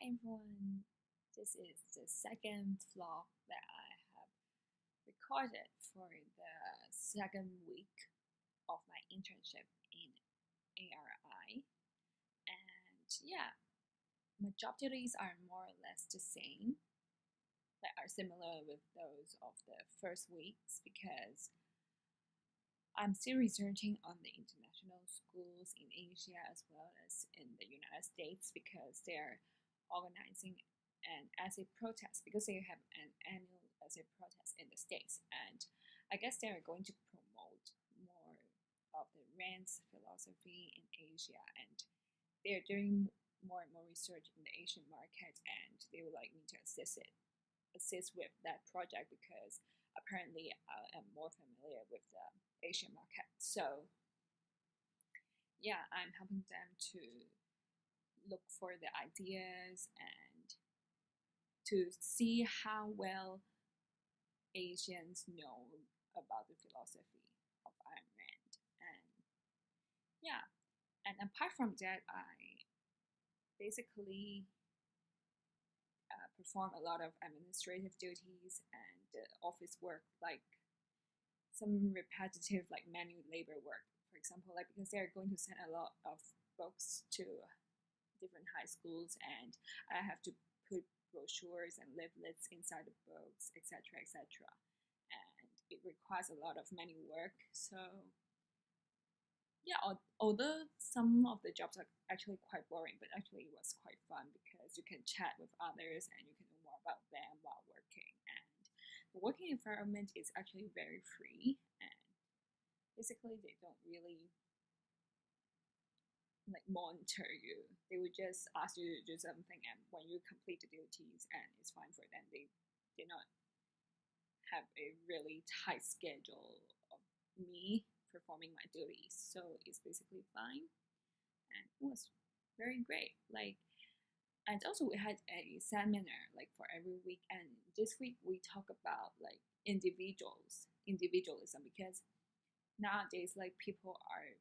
everyone. This is the second vlog that I have recorded for the second week of my internship in ARI. And yeah, my job duties are more or less the same, that are similar with those of the first weeks because I'm still researching on the international schools in Asia as well as in the United States because they're organizing an essay protest because they have an annual essay protest in the States. And I guess they're going to promote more of the Rand's philosophy in Asia. And they're doing more and more research in the Asian market and they would like me to assist it assist with that project because apparently I am more familiar with the Asian market. So yeah, I'm helping them to look for the ideas and to see how well Asians know about the philosophy of Ayn Rand. And yeah, and apart from that, I basically uh, perform a lot of administrative duties and uh, office work, like some repetitive, like manual labor work. For example, like because they're going to send a lot of books to different high schools and I have to put brochures and leaflets inside the books, etc., etc. And it requires a lot of manual work. So yeah, although some of the jobs are actually quite boring, but actually it was quite fun because you can chat with others and you can know more about them while working. And the working environment is actually very free and basically they don't really like monitor you. They would just ask you to do something, and when you complete the duties and it's fine for them, they did not have a really tight schedule of me performing my duties. So it's basically fine, and it was very great. Like, and also we had a seminar like for every week, and this week we talk about like individuals, individualism, because nowadays like people are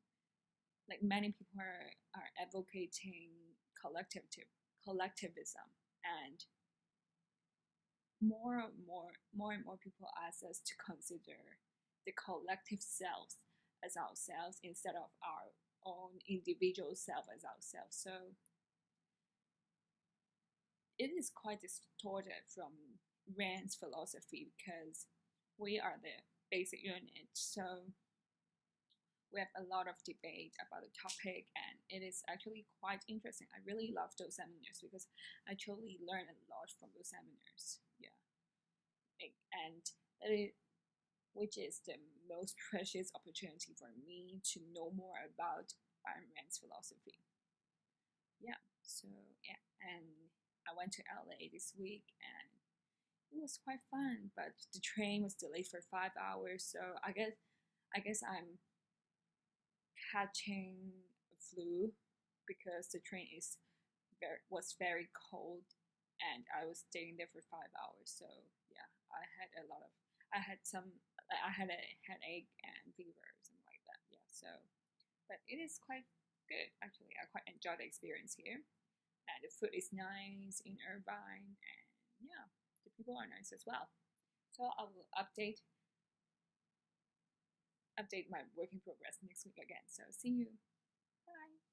like many people are, are advocating collectivism, collectivism and more and more more and more people ask us to consider the collective selves as ourselves instead of our own individual self as ourselves. So it is quite distorted from Rand's philosophy because we are the basic unit. So we have a lot of debate about the topic and it is actually quite interesting. I really love those seminars because I truly learn a lot from those seminars. Yeah. And which is the most precious opportunity for me to know more about Ayn Rand's philosophy. Yeah, so yeah, and I went to LA this week and it was quite fun, but the train was delayed for five hours, so I guess I guess I'm catching flu because the train is very was very cold and I was staying there for five hours. So yeah, I had a lot of I had some I had a headache and fever or something like that. Yeah, so but it is quite good actually. I quite enjoy the experience here, and the food is nice in Irvine, and yeah, the people are nice as well. So I will update update my work in progress next week again. So see you. Bye.